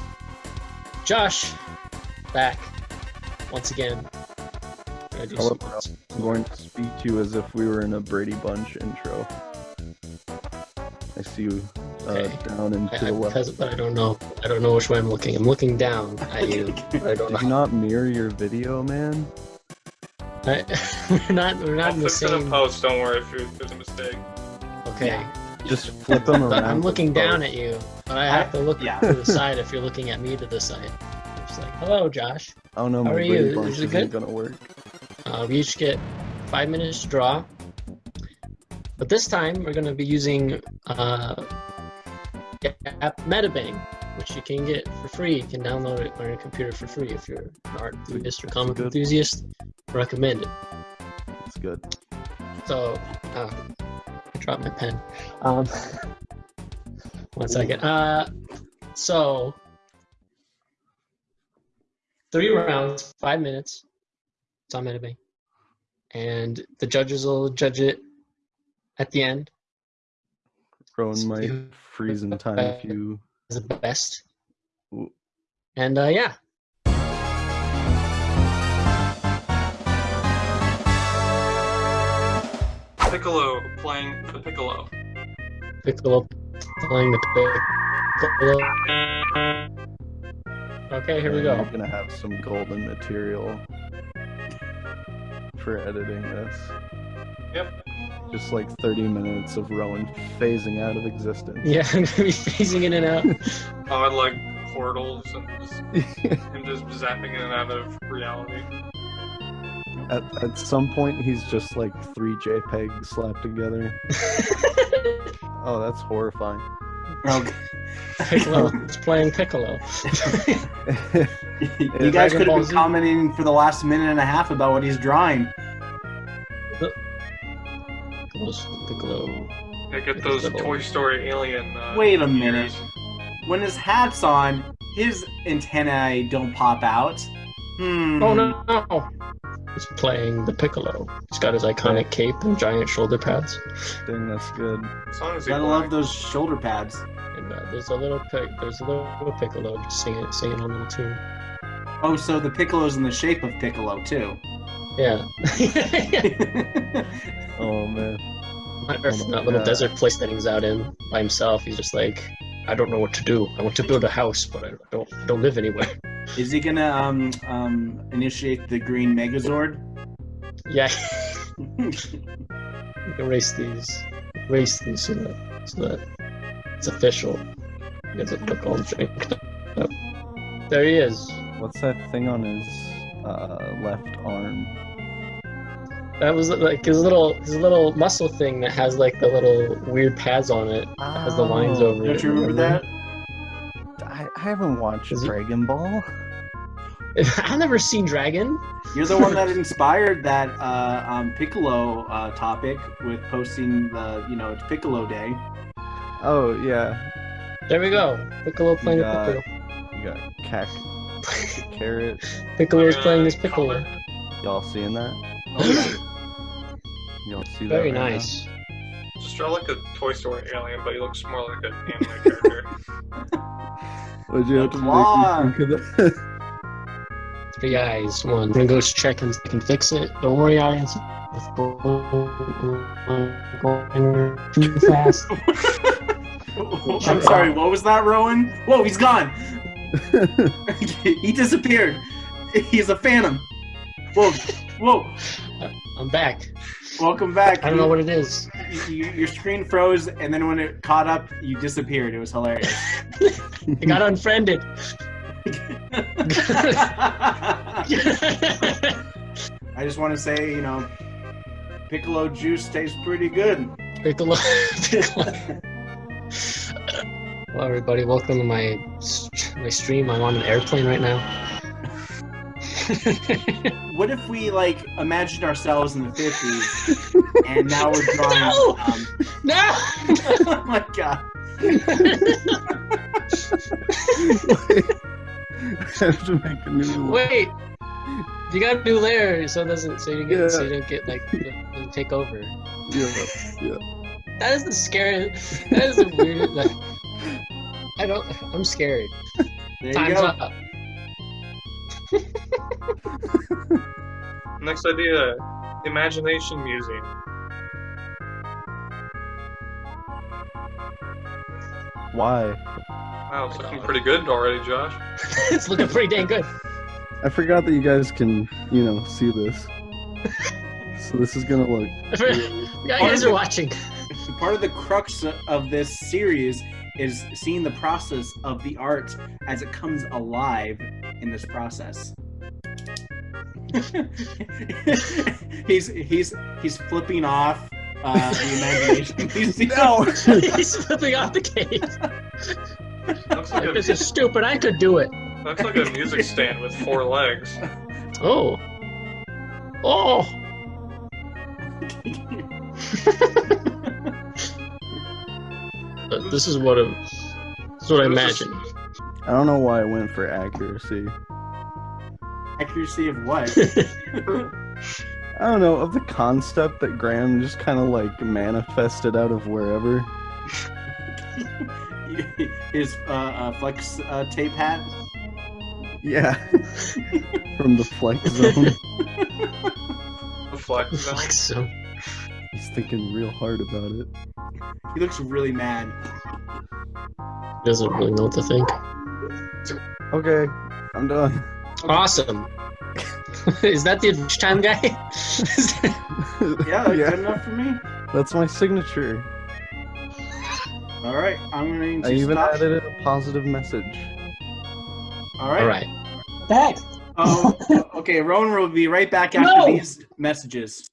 Josh, back once again. Hello, I'm going to speak to you as if we were in a Brady Bunch intro. I see you uh, okay. down and to I, the left. But I don't know. I don't know which way I'm looking. I'm looking down at you. I don't Did you not mirror your video, man? I, we're not. We're not I'll in the same. it in post. Don't worry if, if there's a mistake. Okay. Just flip them around. But I'm looking down both. at you, but I have to look yeah. to the side if you're looking at me to the side. It's like, hello, Josh. I don't know. How My are Brady you? Is it isn't good? gonna work. Uh, we each get five minutes to draw. But this time we're going to be using uh, the app MediBang, which you can get for free. You can download it on your computer for free if you're an art enthusiast or comic enthusiast. Recommend it. It's good. So, uh, I dropped my pen. Um, one second. Uh, so, three rounds, five minutes. It's on MediBang. And the judges will judge it at the end. Rowan might You- freeze in time if you. Is the best. Ooh. And uh, yeah. Piccolo playing the piccolo. Piccolo playing the piccolo. Okay, here we go. I'm gonna have some golden material for editing this. Yep. Just like 30 minutes of Rowan phasing out of existence. Yeah, I'm gonna be phasing in and out. Oh, like portals and just him just zapping in and out of reality. At, at some point, he's just like three JPEGs slapped together. oh, that's horrifying. Piccolo is playing Piccolo. You guys could have been commenting for the last minute and a half about what he's drawing. Piccolo. Yeah, get those Toy Story alien. Uh, Wait a minute. When his hat's on, his antennae don't pop out. Hmm. Oh no, no! He's playing the Piccolo. He's got his iconic cape and giant shoulder pads. Dang, that's good. As long as he Gotta love those shoulder pads. And uh, there's a little pic. There's a little, little Piccolo just singing, singing a little tune. Oh, so the Piccolo's in the shape of Piccolo too. Yeah. Oh man. That little desert place that he's out in by himself. He's just like, I don't know what to do. I want to build a house, but I don't I don't live anywhere. Is he gonna um um initiate the Green Megazord? Yeah. erase these. Erase these so that, so that it's official. He has a all drink. There he is. What's that thing on his uh, left arm? That was like his little his little muscle thing that has like the little weird pads on it. that has the lines Oh. over it. Don't you remember that? I, I haven't watched Dragon Ball. I've never seen Dragon. You're the one that inspired that uh, um, Piccolo uh, topic with posting the, you know, it's Piccolo Day. Oh yeah. There we go. Piccolo playing you the got, Piccolo. You got cac, carrot. Piccolo's playing this Piccolo. Y'all seeing that? Y'all see that? Very right nice. Just draw like a Toy Story alien, but he looks more like an anime character. now? Would you have to Claw. make me think of that? Three eyes. One. I'm gonna go check and can fix it. Don't worry, Arians. Going too fast. I'm sorry, what was that, Rowan? Whoa, he's gone! he disappeared. He's a phantom. Whoa, whoa. I'm back. Welcome back. I don't know what it is. You, your screen froze, and then when it caught up, you disappeared. It was hilarious. I got unfriended. I just want to say, you know, Piccolo juice tastes pretty good. Piccolo. Piccolo. Hello, everybody. Welcome to my my stream. I'm on an airplane right now. What if we like imagined ourselves in the 50s, and now we're drawing? No! Um, no! oh my god. I have to make a new one. Wait. You got a new layer, so it doesn't so you get Yeah. so you don't get like doesn't take over. Yeah, yeah. That is the scary. That is the weird. Like, I don't. I'm scared. There you Time's go. up. Next idea, Imagination Museum. Why? Wow, it's looking pretty good already, Josh. it's looking pretty dang good. I forgot that you guys can, you know, see this. So this is gonna look. Yeah, you guys are watching. Part of the crux of this series is seeing the process of the art as it comes alive in this process. he's he's he's flipping off uh, the imagination. Museum. No. He's flipping off the cage. Looks like, This a, is stupid. I could do it. looks like a music stand with four legs. Oh. Oh. This is what a, this is what I This is- imagine. I don't know why I went for accuracy. Accuracy of what? I don't know of the concept that Graham just kind of like manifested out of wherever. His uh, uh, flex uh, tape hat. Yeah, from the flex zone. The flex zone. Flex zone. He's thinking real hard about it. He looks really mad. He Doesn't really know what to think. Okay, I'm done. Awesome. Is that the time guy? Yeah, that's good enough for me. That's my signature. All right, I'm going to I even stop. added a positive message. All right. All right. Thanks. Oh, okay. Rowan will be right back after No. these messages.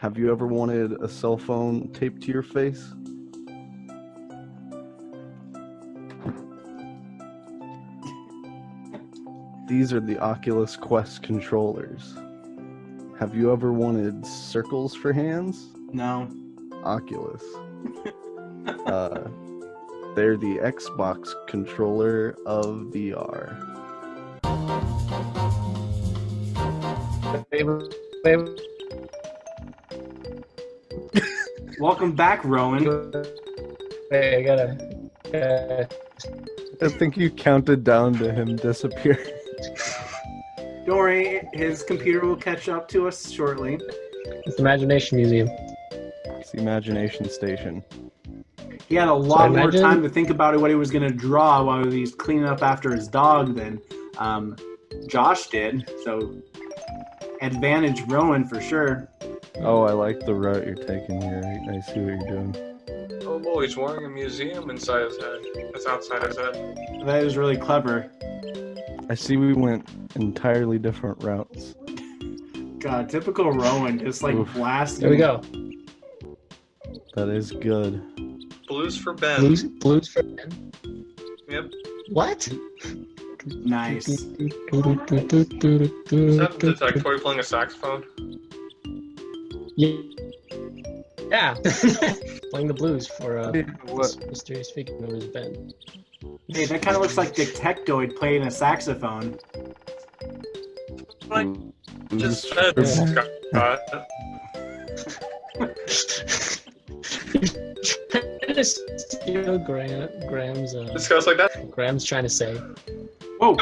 Have you ever wanted a cell phone taped to your face? These are the Oculus Quest controllers. Have you ever wanted circles for hands? No. Oculus. uh, they're the Xbox controller of VR. Welcome back, Rowan. Hey, I gotta. Uh, I think you counted down to him disappearing. Don't worry, his computer will catch up to us shortly. it's the Imagination Museum. It's the Imagination Station. He had a lot more imagine- time to think about what he was going to draw while he was cleaning up after his dog than um, Josh did. So, advantage Rowan for sure. Oh, I like the route you're taking here. I I see what you're doing. Oh boy, he's wearing a museum inside his head. That's outside his head. That is really clever. I see we went entirely different routes. God, typical Rowan, just like Oof. blasting. There we go. That is good. Blues for Ben. Blues, blues for Ben. Yep. What? Nice. Is that the detectoid playing a saxophone? Yeah. Yeah. Playing the blues for uh, this mysterious figure known as Ben. Hey, that kind of looks like Detectoid playing a saxophone. Like, just Who's- said, Scott. trying to steal Graham, Graham's. Uh, Discuss like that. Graham's trying to say. Whoa!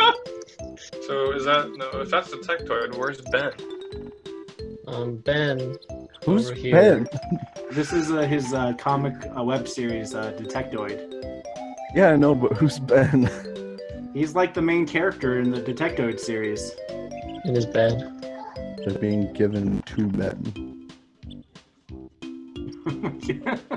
So is that no? If that's detectoid, where's Ben? Um, Ben. Who's over here. Ben? This is uh, his uh, comic uh, web series, uh, Detectoid. Yeah, I know, but who's Ben? He's like the main character in the Detectoid series. In his bed. They're being given to Ben.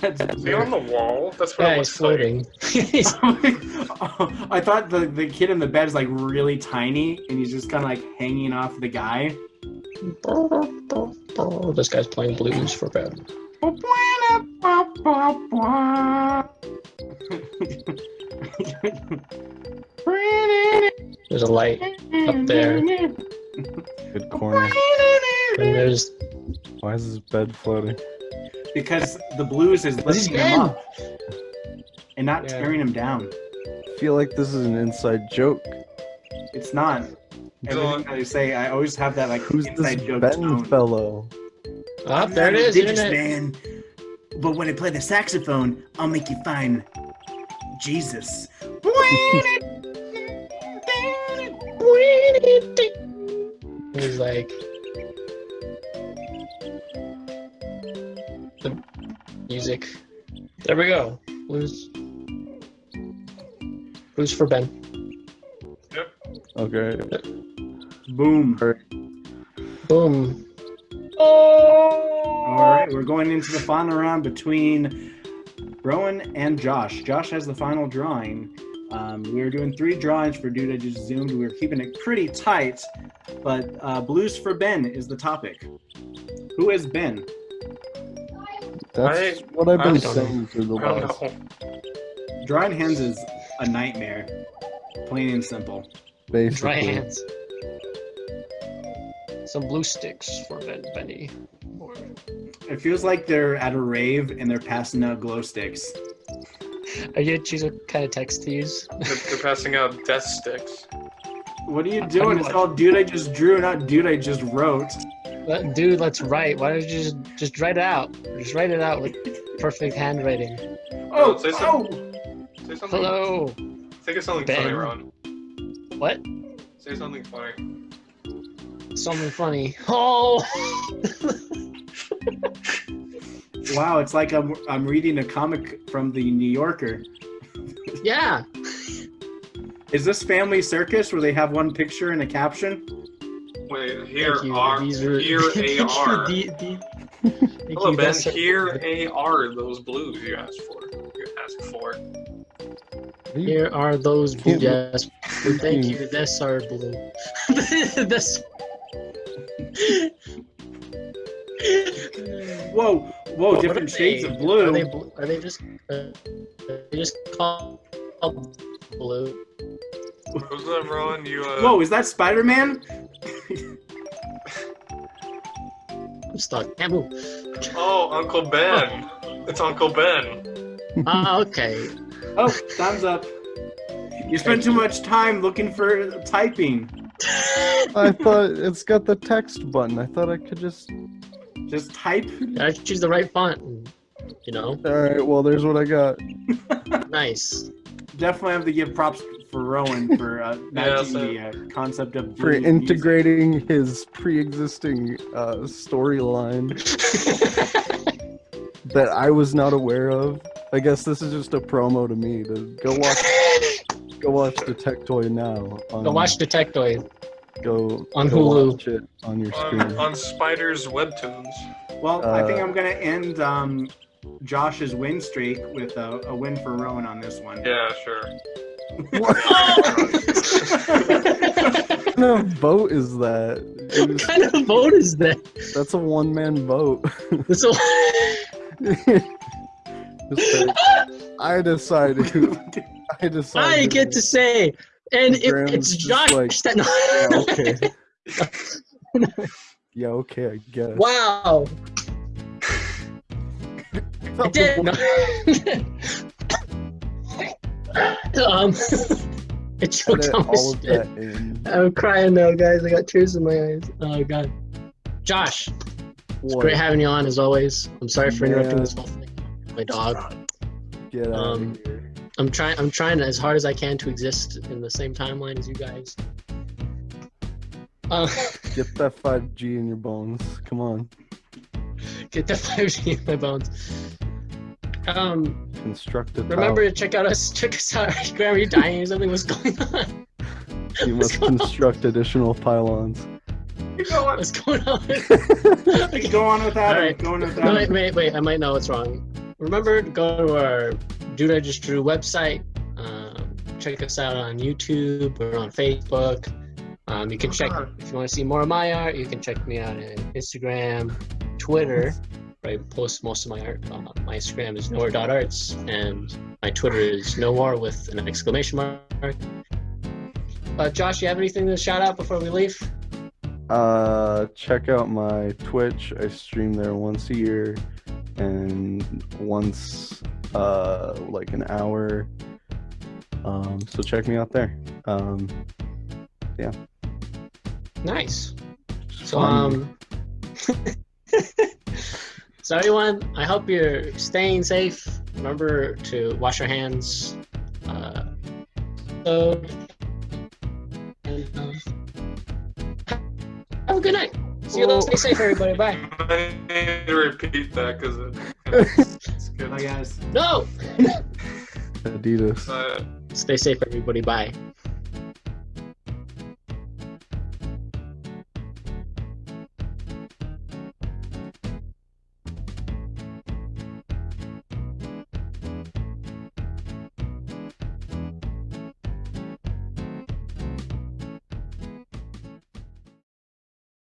That's Is he on the wall? That's what Yeah, it he's looks like. floating. I thought the, the kid in the bed is like really tiny and he's just kind of like hanging off the guy. Oh, this guy's playing blues for Ben. There's a light up there. Good corner. And there's Why is his bed floating? because the blues is lifting him up and not Yeah. tearing him down. I feel like this is an inside joke. It's not. Everything that I say, I always have that like Who's inside this joke Ben tone. fellow? Ah, I'm there it not is. religious, Internet. man. But when I play the saxophone, I'll make you find Jesus. He's like the music. There we go. Blues. Blues for Ben. Yep. Okay. Boom. Boom. All right, we're going into the final round between Rowan and Josh. Josh has the final drawing. Um, we were doing three drawings for Dude I Just Zoomed. We were keeping it pretty tight, but uh, Blues for Ben is the topic. Who is Ben? That's I- what I've been don't saying for the I don't last. Drawing hands is a nightmare, plain and simple. Dry hands. Some blue sticks for Ben Benny. It feels like they're at a rave and they're passing out glow sticks. Are you choose what kind of text to use? They're, they're passing out death sticks. What are you doing? you It's what. called Dude I Just Drew, not Dude I Just Wrote. Let- Dude, let's write. Why don't you just just write it out? Just write it out with perfect handwriting. Oh, oh say oh! Say something. Hello. Think of something Ben. funny, Ron. What? Say something funny. Something funny. Oh. Wow, it's like I'm I'm reading a comic from the New Yorker. Yeah. Is this Family Circus where they have one picture and a caption? Wait, here Thank you. are These are- here AR. The- the- Hello, you. Ben. That's- Here AR those blues you asked for. You asked for. Here are those blue. Yes. Thank you. This our blue. this. Whoa, whoa, different shades they? of blue. Are they, bl- are they just? Uh, are they just called blue? What was that, Rowan? You uh. Whoa, is that Spider Man? I'm stuck. Can't move. Oh, Uncle Ben. It's Uncle Ben. Ah, okay. Oh, thumbs up. You spent too much time looking for typing. I thought it's got the text button. I thought I could just just type. I choose the right font. You know. All right. Well, there's what I got. Nice. Definitely have to give props for Rowan for uh, Yeah, matching the uh, concept of For doing music. integrating his pre-existing uh, storyline that I was not aware of. I guess this is just a promo to me to go watch. Go watch Detectoid now. On, Go watch Detectoid. Go on go Hulu. Watch it on your screen. on Spider's webtoons. Well, I think Uh, I'm gonna end um, Josh's win streak with a, a win for Rowan on this one. Yeah, sure. What kind of vote is that? It was- What kind of vote is that? That's a one-man vote. That's a- like, I decided. I. I get to say, and it, it's Josh. like, that, yeah, okay. yeah, okay, I guess. wow. I did. Um, it choked on my all of spit. that in. I'm crying now, guys. I got tears in my eyes. Oh god. Josh, it's great having you on as always. I'm sorry for interrupting this whole thing. My dog. Get out Um, of here. I'm trying. I'm trying as hard as I can to exist in the same timeline as you guys. Uh, Get that 5G in your bones. Come on. get that 5G in my bones. Um, Construct remember tower. to check out us. Check us out. Graham, are you dying or something? What's going on? You must construct additional pylons. What's going on? Go on with that. All right. Go on with No, that. wait, wait, wait. I might know what's wrong. Remember to go to our Dude I Just Drew website. Um, check us out on YouTube or on Facebook. Um, you can check if you want to see more of my art. You can check me out on Instagram, Twitter. Where I post most of my art. Uh, my Instagram is nowhere.arts and my Twitter is nowhere with an exclamation mark. Uh, Josh, you have anything to shout out before we leave? Uh, check out my Twitch. I stream there once a year, and once uh like an hour. Um, so check me out there. Um, yeah. Nice. So um So everyone, I hope you're staying safe. Remember to wash your hands. Uh so and, um, have a good night. See you later. Stay safe everybody. Bye. I need to repeat that because it's good. Bye, guys. No! Adidas. Uh, Stay safe everybody. Bye.